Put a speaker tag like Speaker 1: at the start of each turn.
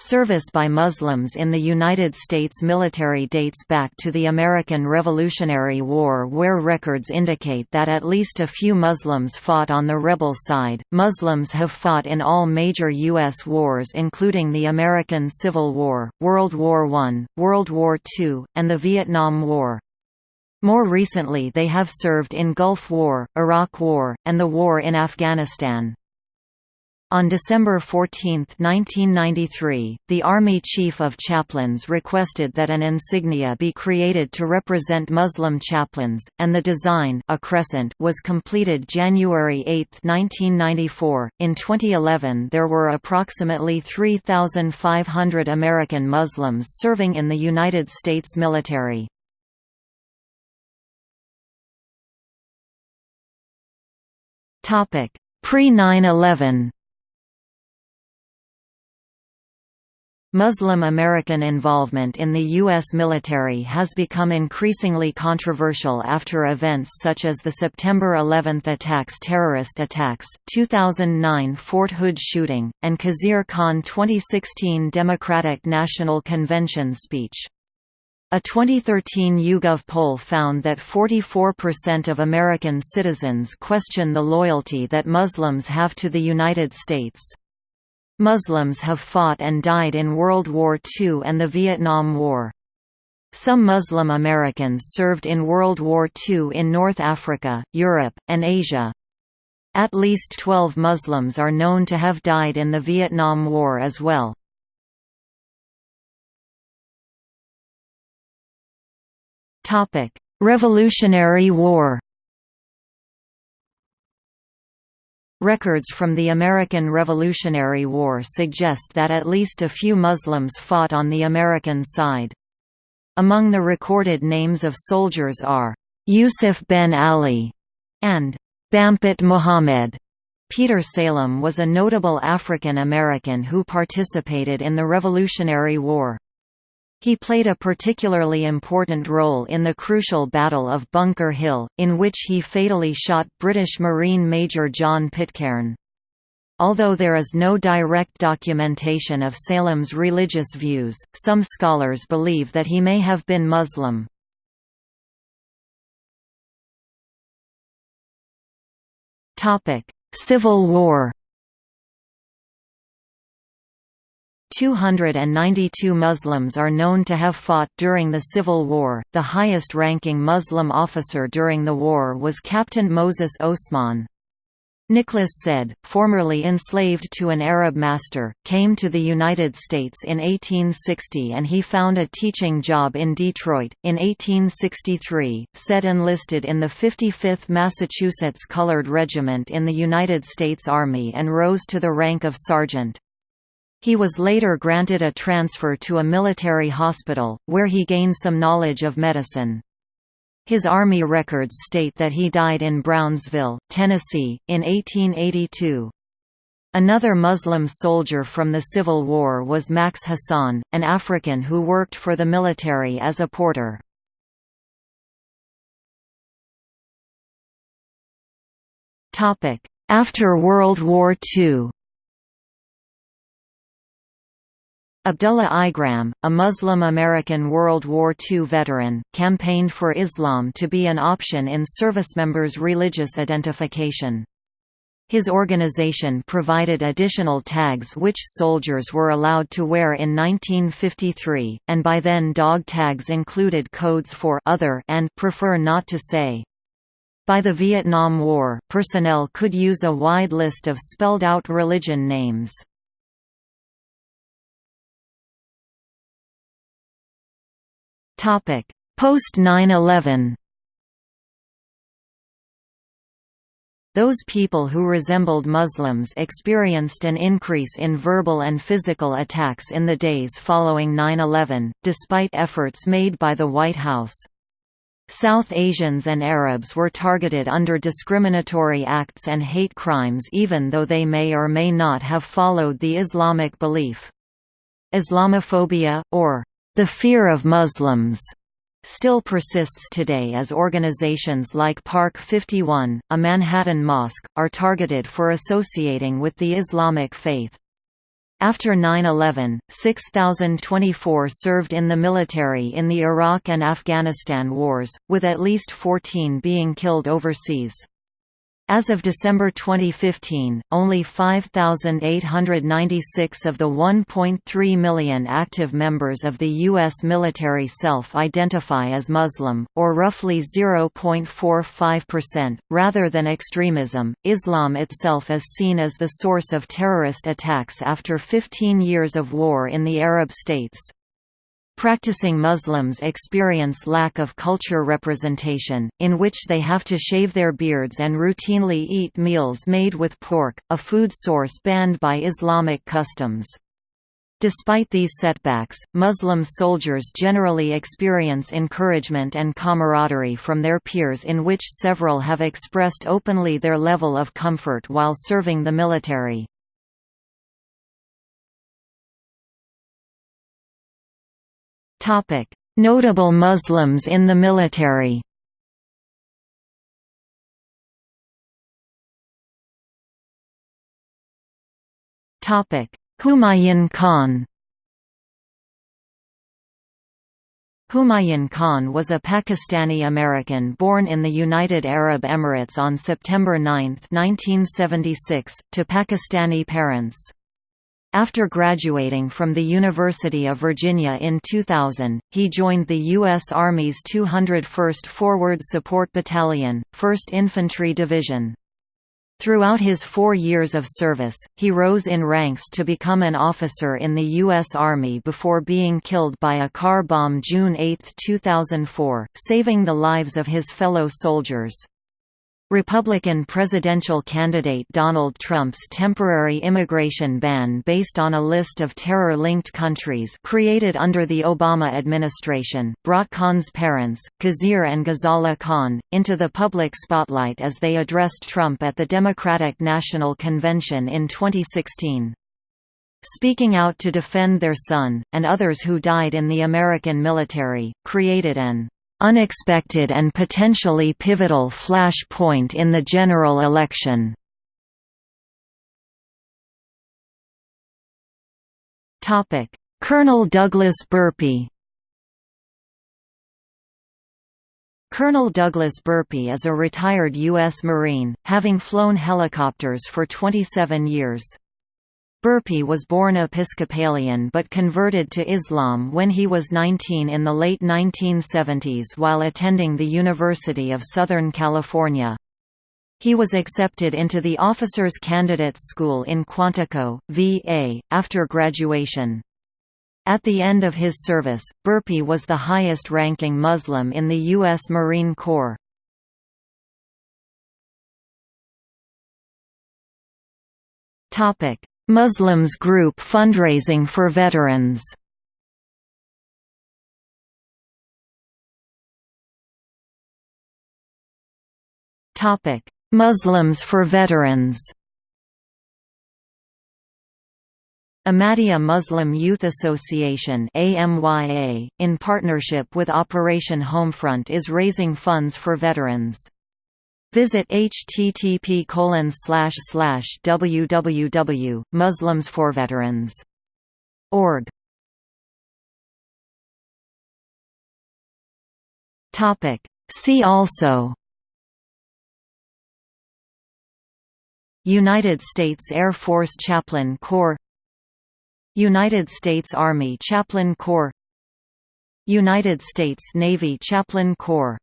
Speaker 1: Service by Muslims in the United States military dates back to the American Revolutionary War, where records indicate that at least a few Muslims fought on the rebel side. Muslims have fought in all major U.S. wars, including the American Civil War, World War I, World War II, and the Vietnam War. More recently, they have served in Gulf War, Iraq War, and the war in Afghanistan. On December 14, 1993, the Army Chief of Chaplains requested that an insignia be created to represent Muslim chaplains, and the design a crescent was completed January 8, 1994. In 2011 there were approximately 3,500 American Muslims serving in the United States military. Pre-9-11 Muslim American involvement in the U.S. military has become increasingly controversial after events such as the September 11 attacks terrorist attacks, 2009 Fort Hood shooting, and Khizr Khan 2016 Democratic National Convention speech. A 2013 YouGov poll found that 44% of American citizens question the loyalty that Muslims have to the United States. Muslims have fought and died in World War II and the Vietnam War. Some Muslim Americans served in World War II in North Africa, Europe, and Asia. At least 12 Muslims are known to have died in the Vietnam War as well. Revolutionary War Records from the American Revolutionary War suggest that at least a few Muslims fought on the American side. Among the recorded names of soldiers are, Yusuf ben Ali and Bampett Muhammad. Peter Salem was a notable African American who participated in the Revolutionary War. He played a particularly important role in the crucial Battle of Bunker Hill, in which he fatally shot British Marine Major John Pitcairn. Although there is no direct documentation of Salem's religious views, some scholars believe that he may have been Muslim. Civil War 292 Muslims are known to have fought during the Civil War. The highest ranking Muslim officer during the war was Captain Moses Osman. Nicholas Said, formerly enslaved to an Arab master, came to the United States in 1860 and he found a teaching job in Detroit. In 1863, Said enlisted in the 55th Massachusetts Colored Regiment in the United States Army and rose to the rank of sergeant. He was later granted a transfer to a military hospital, where he gained some knowledge of medicine. His Army records state that he died in Brownsville, Tennessee, in 1882. Another Muslim soldier from the Civil War was Max Hassan, an African who worked for the military as a porter. After World War II Abdullah Igram, a Muslim American World War II veteran, campaigned for Islam to be an option in servicemembers' religious identification. His organization provided additional tags which soldiers were allowed to wear in 1953, and by then dog tags included codes for other and prefer not to say. By the Vietnam War, personnel could use a wide list of spelled-out religion names. Topic: Post 9/11. Those people who resembled Muslims experienced an increase in verbal and physical attacks in the days following 9-11, despite efforts made by the White House. South Asians and Arabs were targeted under discriminatory acts and hate crimes even though they may or may not have followed the Islamic belief. Islamophobia, or the fear of Muslims still persists today as organizations like Park 51, a Manhattan mosque, are targeted for associating with the Islamic faith. After 9-11, 6,024 served in the military in the Iraq and Afghanistan wars, with at least 14 being killed overseas. As of December 2015, only 5,896 of the 1.3 million active members of the U.S. military self-identify as Muslim, or roughly 0.45%. Rather than extremism, Islam itself is seen as the source of terrorist attacks after 15 years of war in the Arab states. Practicing Muslims experience lack of culture representation, in which they have to shave their beards and routinely eat meals made with pork, a food source banned by Islamic customs. Despite these setbacks, Muslim soldiers generally experience encouragement and camaraderie from their peers in which several have expressed openly their level of comfort while serving the military. Topic: Notable Muslims in the military. Topic: Humayun Khan. Humayun Khan was a Pakistani-American born in the United Arab Emirates on September 9, 1976, to Pakistani parents. After graduating from the University of Virginia in 2000, he joined the U.S. Army's 201st Forward Support Battalion, 1st Infantry Division. Throughout his four years of service, he rose in ranks to become an officer in the U.S. Army before being killed by a car bomb June 8, 2004, saving the lives of his fellow soldiers. Republican presidential candidate Donald Trump's temporary immigration ban based on a list of terror-linked countries created under the Obama administration, brought Khan's parents, Khizr and Ghazala Khan, into the public spotlight as they addressed Trump at the Democratic National Convention in 2016. Speaking out to defend their son, and others who died in the American military, created an unexpected and potentially pivotal flash point in the general election. Colonel Douglas Burpee Colonel Douglas Burpee is a retired U.S. Marine, having flown helicopters for 27 years. Burpee was born Episcopalian but converted to Islam when he was 19 in the late 1970s while attending the University of Southern California. He was accepted into the Officers Candidates School in Quantico, VA, after graduation. At the end of his service, Burpee was the highest-ranking Muslim in the U.S. Marine Corps. Topic: Muslims group fundraising for veterans Topic: Muslims for veterans Ahmadiyya Muslim Youth Association AMYA, in partnership with Operation Homefront is raising funds for veterans. Visit http www muslimsforveterans.org. Topic. See also. United States Air Force Chaplain Corps. United States Army Chaplain Corps. United States Navy Chaplain Corps